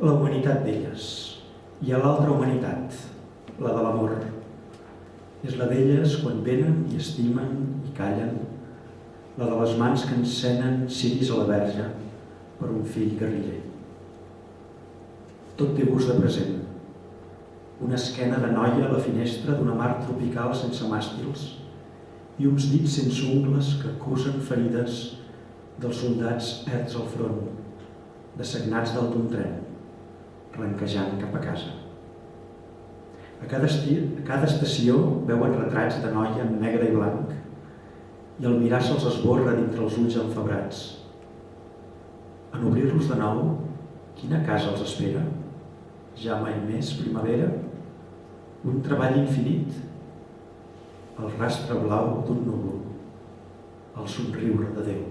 la humanitat d'elles. Hi ha l'altra humanitat, la de l'amor. És la d'elles quan venen i estimen i callen, la de les mans que encenen ciris a la verge per un fill guerriller. Tot té gust de present. Una esquena de noia a la finestra d'una mar tropical sense màstils i uns dits sense ungles que acusen ferides dels soldats erts al front, dessagnats dalt d'un tren, ranquejant cap a casa. A cada, esti, a cada estació veuen retrats de noia en negre i blanc i el mirar se'ls esborra dintre els ulls enfebrats. En obrir-los de nou, quina casa els espera? Ja mai més primavera? Un treball infinit? El rastre blau d'un núvol? El somriure de Déu.